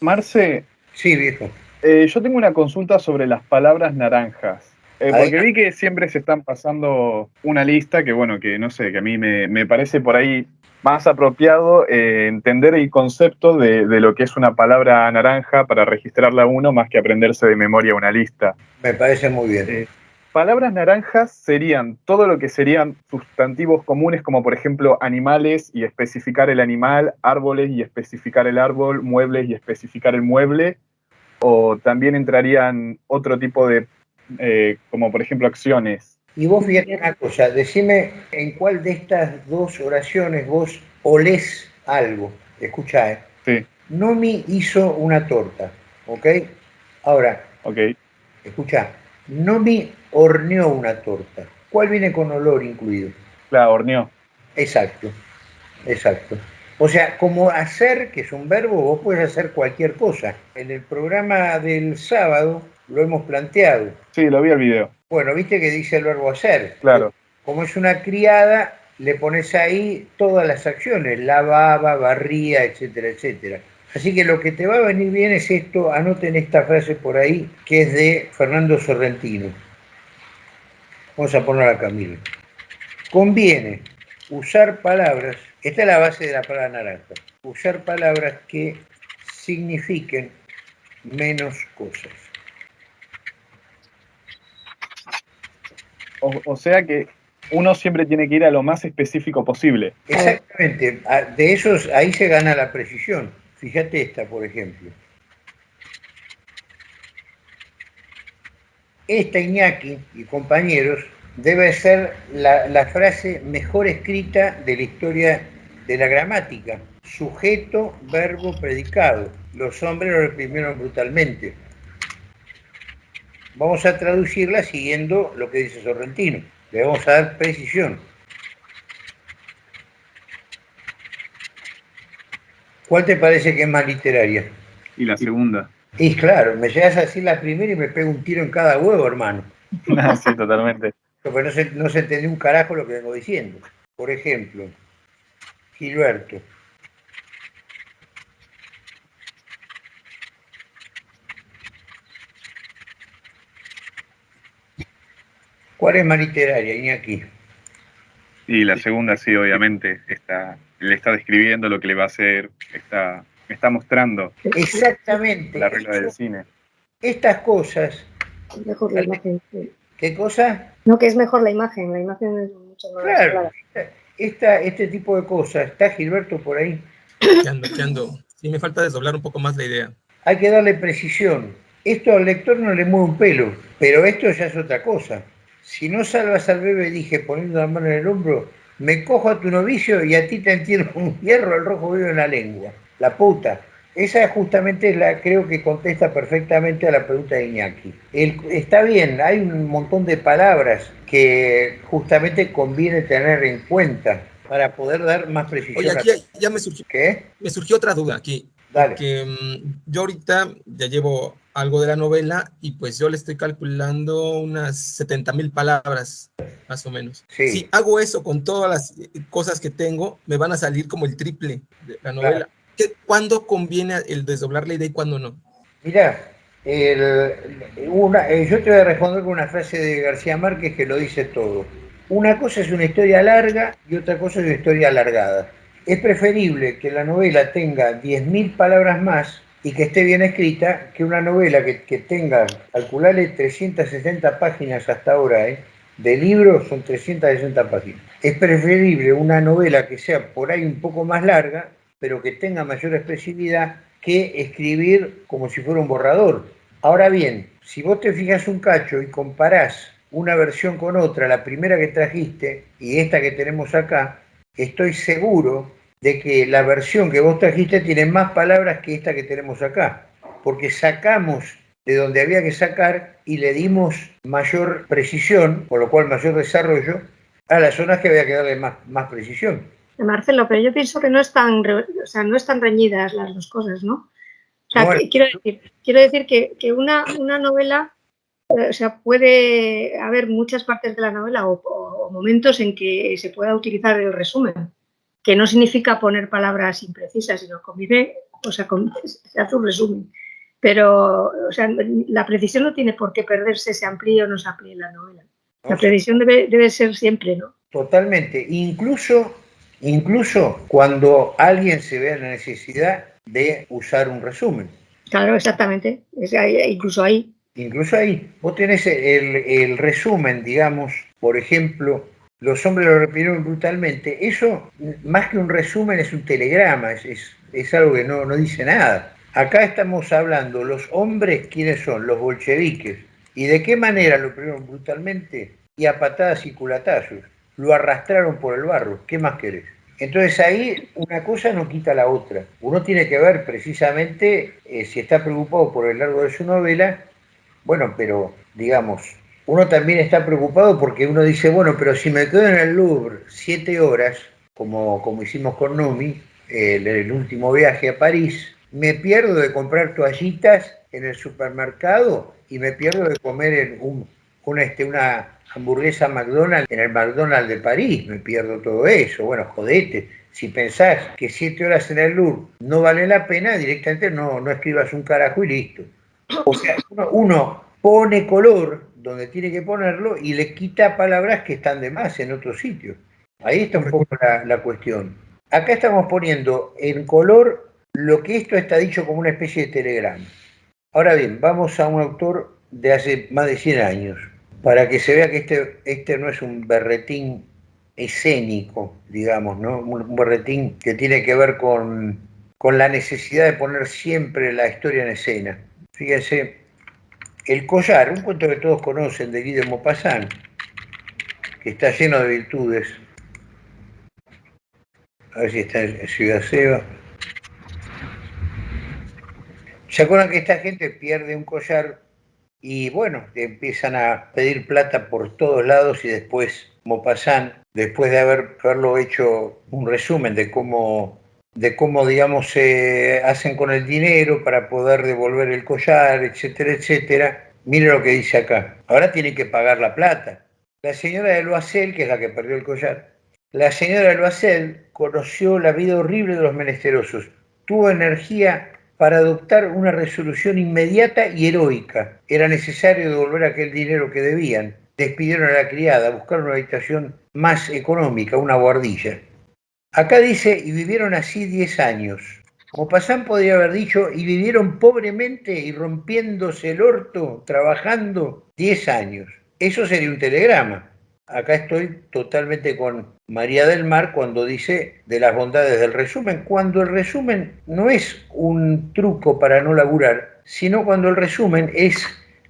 Marce. Sí, viejo. Eh, yo tengo una consulta sobre las palabras naranjas. Eh, porque vi que siempre se están pasando una lista que, bueno, que no sé, que a mí me, parece por ahí más apropiado eh, entender el concepto de, lo que es una palabra naranja para registrarla uno más que aprenderse de memoria una lista. Me parece muy bien. Palabras naranjas serían todo lo que serían sustantivos comunes, como por ejemplo animales y especificar el animal, árboles y especificar el árbol, muebles y especificar el mueble, o también entrarían otro tipo de, eh, como por ejemplo acciones. Y vos fíjate una cosa, decime en cuál de estas dos oraciones vos olés algo. Escucha, ¿eh? Sí. Nomi hizo una torta, ¿ok? Ahora, ok. escucha, Nomi horneó una torta. ¿Cuál viene con olor incluido? La horneó. Exacto, exacto. O sea, como hacer, que es un verbo, vos puedes hacer cualquier cosa. En el programa del sábado lo hemos planteado. Sí, lo vi el video. Bueno, viste que dice el verbo hacer. Claro. Como es una criada, le pones ahí todas las acciones, lavaba, barría, etcétera, etcétera. Así que lo que te va a venir bien es esto, anoten esta frase por ahí, que es de Fernando Sorrentino. Vamos a poner a Camilo. Conviene usar palabras esta es la base de la palabra naranja. Usar palabras que signifiquen menos cosas. O, sea que uno siempre tiene que ir a lo más específico posible. Exactamente. De esos, ahí se gana la precisión. Fíjate esta, por ejemplo. Esta Iñaki y compañeros debe ser la, la frase mejor escrita de la historia de la gramática. Sujeto, verbo, predicado. Los hombres lo reprimieron brutalmente. Vamos a traducirla siguiendo lo que dice Sorrentino. Le vamos a dar precisión. ¿Cuál te parece que es más literaria? Y la segunda. Y claro, me llegas a decir la primera y me pego un tiro en cada huevo, hermano. Ah, sí, totalmente. Porque no se, no se entendió un carajo lo que vengo diciendo. Por ejemplo, Gilberto. ¿Cuál es más literaria, Iñaki? Y la segunda, sí, obviamente. Está, le está describiendo lo que le va a hacer, está, está mostrando. Exactamente. La regla del cine. Estas cosas. Mejor la imagen. ¿Qué cosa? No, que es mejor la imagen. La imagen es mucho más claro esta, este tipo de cosas. ¿Está Gilberto por ahí? ¿Qué ando, qué ando? Sí, me falta desdoblar un poco más la idea. Hay que darle precisión. Esto al lector no le mueve un pelo, pero esto ya es otra cosa. Si no salvas al bebé, dije, poniendo la mano en el hombro, me cojo a tu novicio y a ti te entierro un hierro, el rojo vivo en la lengua. La puta. Esa justamente es la, creo que contesta perfectamente a la pregunta de Iñaki. está bien, hay un montón de palabras que justamente conviene tener en cuenta para poder dar más precisión. Oye, aquí ya me surgió, ¿Qué? me surgió otra duda aquí. Dale. Que mm, yo ahorita ya llevo algo de la novela y pues yo le estoy calculando unas 70 mil palabras, más o menos. Si hago eso con todas las cosas que tengo, me van a salir como el triple de la novela. ¿Cuándo conviene el desdoblar la idea y cuándo no? Mira, eh, yo te voy a responder con una frase de García Márquez que lo dice todo. Una cosa es una historia larga y otra cosa es una historia alargada. Es preferible que la novela tenga 10.000 palabras más y que esté bien escrita que una novela que, que tenga, calcularle 360 páginas hasta ahora, ¿eh? de libro son 360 páginas. Es preferible una novela que sea por ahí un poco más larga pero que tenga mayor expresividad que escribir como si fuera un borrador. Ahora bien, si vos te fijas un cacho y comparás una versión con otra, la primera que trajiste y esta que tenemos acá, estoy seguro de que la versión que vos trajiste tiene más palabras que esta que tenemos acá, porque sacamos de donde había que sacar y le dimos mayor precisión, por lo cual mayor desarrollo, a las zonas que había que darle más, más precisión. Marcelo, pero yo pienso que no están, o sea, no están reñidas las dos cosas, ¿no? O sea, quiero decir, quiero decir que, una, una, novela, eh, o sea, puede haber muchas partes de la novela o, momentos en que se pueda utilizar el resumen, que no significa poner palabras imprecisas, sino convive o sea, se hace un resumen. Pero, o sea, la precisión no tiene por qué perderse, se amplíe o no se amplíe la novela. La precisión debe, debe ser siempre, ¿no? Totalmente. Incluso, incluso cuando alguien se ve en la necesidad de usar un resumen. Claro, exactamente. incluso ahí. Incluso ahí. Vos tenés el, resumen, digamos, por ejemplo, los hombres lo repitieron brutalmente. Eso, más que un resumen, es un telegrama, es, algo que no, no dice nada. Acá estamos hablando, los hombres, ¿quiénes son? Los bolcheviques. ¿Y de qué manera lo repitieron brutalmente? Y a patadas y culatazos. Lo arrastraron por el barro. ¿Qué más querés? Entonces ahí una cosa no quita la otra. Uno tiene que ver precisamente eh, si está preocupado por el largo de su novela, bueno, pero digamos, uno también está preocupado porque uno dice, bueno, pero si me quedo en el Louvre siete horas, como, como hicimos con Numi, el, el último viaje a París, me pierdo de comprar toallitas en el supermercado y me pierdo de comer en un, una, este, una hamburguesa McDonald's en el McDonald's de París, me pierdo todo eso. Bueno, jodete, si pensás que siete horas en el Louvre no vale la pena, directamente no, no escribas un carajo y listo. O sea, uno, pone color donde tiene que ponerlo y le quita palabras que están de más en otro sitio. Ahí está un poco la, la cuestión. Acá estamos poniendo en color lo que esto está dicho como una especie de telegrama. Ahora bien, vamos a un autor de hace más de 100 años, para que se vea que este, este no es un berretín escénico, digamos, ¿no? Un berretín que tiene que ver con, con la necesidad de poner siempre la historia en escena. Fíjense, El collar, un cuento que todos conocen de Guy de Maupassant, que está lleno de virtudes. A ver si está en Ciudad Seba. ¿Se acuerdan que esta gente pierde un collar y bueno, empiezan a pedir plata por todos lados y después Maupassant, después de haber, haberlo hecho un resumen de cómo, de cómo digamos, se hacen con el dinero para poder devolver el collar, etcétera, etcétera, mire lo que dice acá. Ahora tienen que pagar la plata. La señora de Loisel, que es la que perdió el collar, la señora de Loisel conoció la vida horrible de los menesterosos, tuvo energía para adoptar una resolución inmediata y heroica. Era necesario devolver aquel dinero que debían. Despidieron a la criada, buscaron una habitación más económica, una guardilla. Acá dice, y vivieron así 10 años. Como Pasán podría haber dicho, y vivieron pobremente y rompiéndose el orto, trabajando 10 años. Eso sería un telegrama. Acá estoy totalmente con María del Mar cuando dice de las bondades del resumen, cuando el resumen no es un truco para no laburar, sino cuando el resumen es,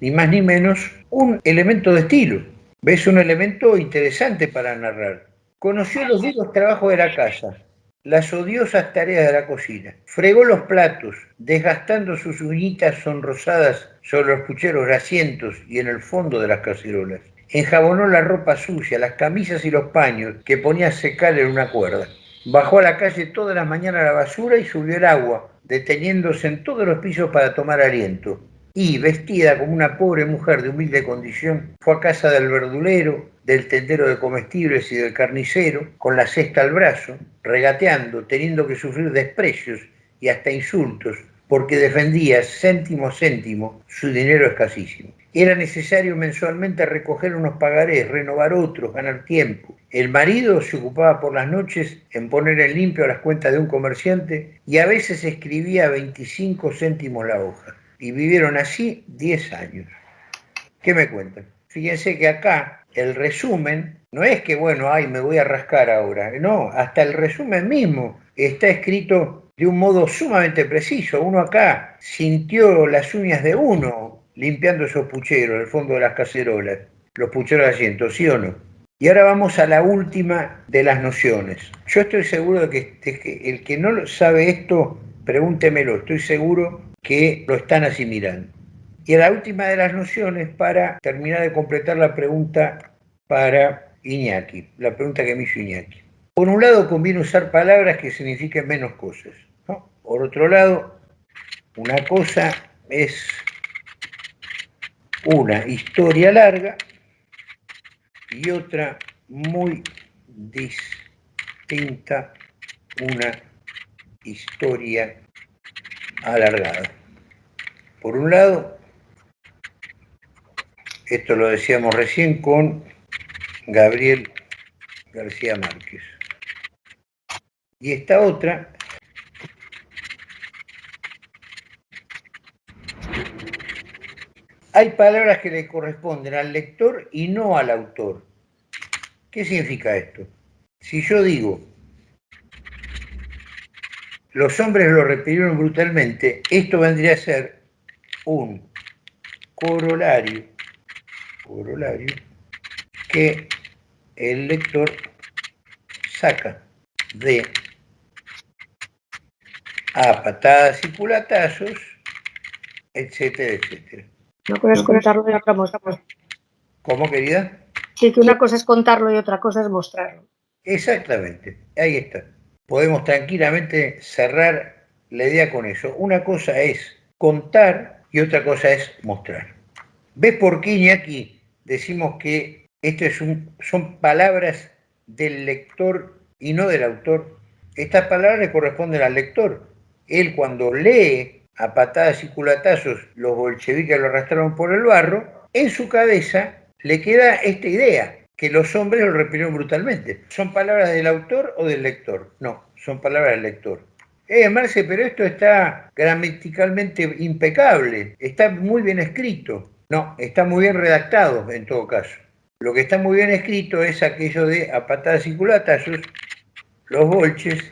ni más ni menos, un elemento de estilo. ¿Ves? Un elemento interesante para narrar. Conoció los duros trabajos de la casa, las odiosas tareas de la cocina. Fregó los platos, desgastando sus uñitas sonrosadas sobre los pucheros asientos y en el fondo de las cacerolas enjabonó la ropa sucia, las camisas y los paños que ponía a secar en una cuerda. Bajó a la calle todas las mañanas la basura y subió el agua, deteniéndose en todos los pisos para tomar aliento. Y, vestida como una pobre mujer de humilde condición, fue a casa del verdulero, del tendero de comestibles y del carnicero, con la cesta al brazo, regateando, teniendo que sufrir desprecios y hasta insultos, porque defendía céntimo a céntimo su dinero escasísimo. Era necesario mensualmente recoger unos pagarés, renovar otros, ganar tiempo. El marido se ocupaba por las noches en poner en limpio las cuentas de un comerciante y a veces escribía 25 céntimos la hoja. Y vivieron así 10 años. ¿Qué me cuentan? Fíjense que acá el resumen no es que, bueno, ay, me voy a rascar ahora. No, hasta el resumen mismo está escrito de un modo sumamente preciso. Uno acá sintió las uñas de uno limpiando esos pucheros, el fondo de las cacerolas, los pucheros de asiento, ¿sí o no? Y ahora vamos a la última de las nociones. Yo estoy seguro de que, el que no sabe esto, pregúntemelo, estoy seguro que lo están asimilando. Y la última de las nociones para terminar de completar la pregunta para Iñaki, la pregunta que me hizo Iñaki. Por un lado conviene usar palabras que signifiquen menos cosas. Por otro lado, una cosa es una historia larga y otra muy distinta, una historia alargada. Por un lado, esto lo decíamos recién con Gabriel García Márquez. Y esta otra hay palabras que le corresponden al lector y no al autor. ¿Qué significa esto? Si yo digo, los hombres lo repitieron brutalmente, esto vendría a ser un corolario, corolario que el lector saca de a patadas y culatazos, etcétera, etcétera. No puedes contarlo y otra ¿Cómo, querida? Sí, que una cosa es contarlo y otra cosa es mostrarlo. Exactamente, ahí está. Podemos tranquilamente cerrar la idea con eso. Una cosa es contar y otra cosa es mostrar. ¿Ves por qué, aquí decimos que esto es son palabras del lector y no del autor? Estas palabras le corresponden al lector. Él cuando lee a patadas y culatazos los bolcheviques lo arrastraron por el barro, en su cabeza le queda esta idea, que los hombres lo repitieron brutalmente. ¿Son palabras del autor o del lector? No, son palabras del lector. Eh, Marce, pero esto está gramaticalmente impecable, está muy bien escrito. No, está muy bien redactado en todo caso. Lo que está muy bien escrito es aquello de a patadas y culatazos, los bolches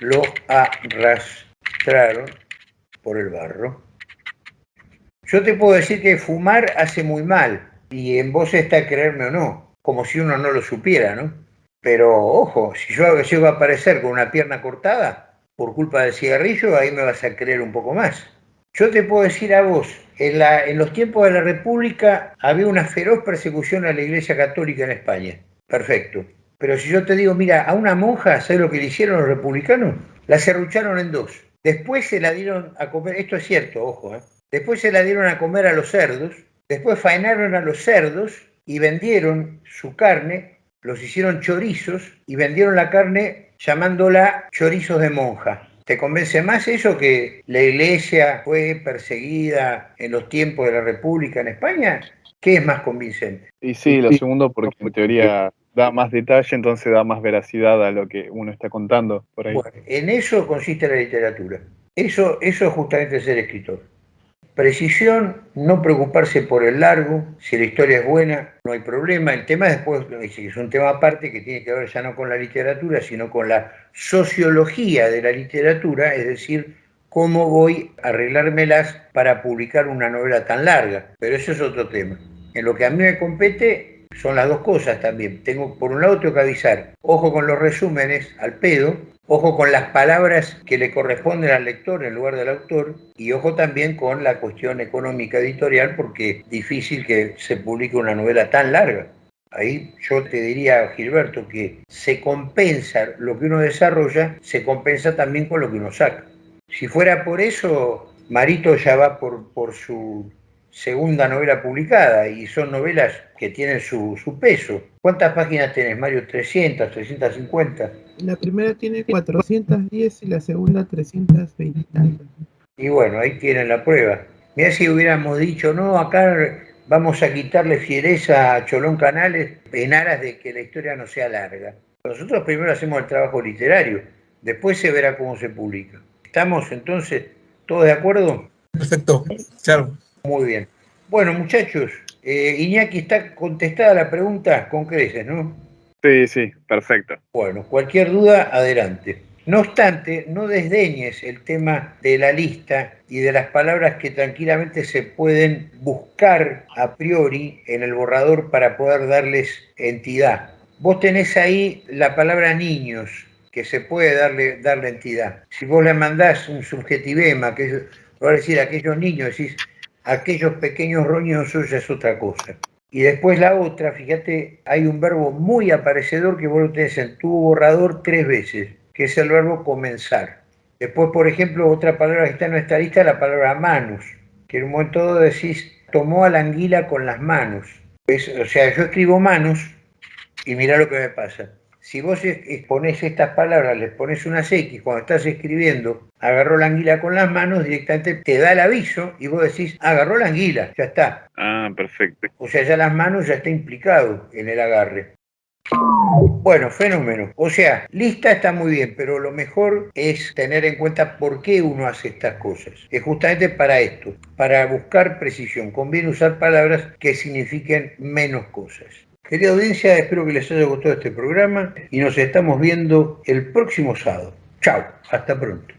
lo arrastraron por el barro. Yo te puedo decir que fumar hace muy mal, y en vos está creerme o no, como si uno no lo supiera, ¿no? Pero ojo, si yo llego a aparecer con una pierna cortada por culpa del cigarrillo, ahí me vas a creer un poco más. Yo te puedo decir a vos, en, en los tiempos de la República había una feroz persecución a la Iglesia Católica en España. Perfecto. Pero si yo te digo, mira, a una monja, ¿sabes lo que le hicieron los republicanos? La cerrucharon en dos. Después se la dieron a comer, esto es cierto, ojo, ¿eh? después se la dieron a comer a los cerdos, después faenaron a los cerdos y vendieron su carne, los hicieron chorizos y vendieron la carne llamándola chorizos de monja. ¿Te convence más eso que la iglesia fue perseguida en los tiempos de la República en España? ¿Qué es más convincente? Y sí, lo segundo porque en teoría da más detalle, entonces da más veracidad a lo que uno está contando por ahí. Bueno, en eso consiste la literatura. Eso, eso es justamente ser escritor. Precisión, no preocuparse por el largo, si la historia es buena, no hay problema. El tema después es un tema aparte que tiene que ver ya no con la literatura, sino con la sociología de la literatura, es decir, cómo voy a arreglármelas para publicar una novela tan larga. Pero eso es otro tema. En lo que a mí me compete son las dos cosas también. Tengo, por un lado tengo que avisar, ojo con los resúmenes al pedo, ojo con las palabras que le corresponden al lector en lugar del autor y ojo también con la cuestión económica editorial porque es difícil que se publique una novela tan larga. Ahí yo te diría, Gilberto, que se compensa lo que uno desarrolla, se compensa también con lo que uno saca. Si fuera por eso, Marito ya va por, por su segunda novela publicada y son novelas que tienen su, peso. ¿Cuántas páginas tenés, Mario? ¿300, 350? La primera tiene 410 y la segunda 320. Y bueno, ahí tienen la prueba. Mira si hubiéramos dicho, no, acá vamos a quitarle fiereza a Cholón Canales en aras de que la historia no sea larga. Nosotros primero hacemos el trabajo literario, después se verá cómo se publica. ¿Estamos entonces todos de acuerdo? Perfecto, claro. Muy bien. Bueno, muchachos, eh, Iñaki, está contestada la pregunta con creces, ¿no? Sí, sí, perfecto. Bueno, cualquier duda, adelante. No obstante, no desdeñes el tema de la lista y de las palabras que tranquilamente se pueden buscar a priori en el borrador para poder darles entidad. Vos tenés ahí la palabra niños, que se puede darle, darle entidad. Si vos le mandás un subjetivema, que es, a decir aquellos niños, decís, aquellos pequeños roñosos ya es otra cosa. Y después la otra, fíjate, hay un verbo muy aparecedor que vos lo tenés en tu borrador tres veces, que es el verbo comenzar. Después, por ejemplo, otra palabra que está en nuestra lista es la palabra manos, que en un momento dado decís, tomó a la anguila con las manos. o sea, yo escribo manos y mira lo que me pasa. Si vos pones estas palabras, les pones unas X, cuando estás escribiendo, agarró la anguila con las manos, directamente te da el aviso y vos decís, agarró la anguila, ya está. Ah, perfecto. O sea, ya las manos ya está implicado en el agarre. Bueno, fenómeno. O sea, lista está muy bien, pero lo mejor es tener en cuenta por qué uno hace estas cosas. Es justamente para esto, para buscar precisión. Conviene usar palabras que signifiquen menos cosas. Querida audiencia, espero que les haya gustado este programa y nos estamos viendo el próximo sábado. Chao, hasta pronto.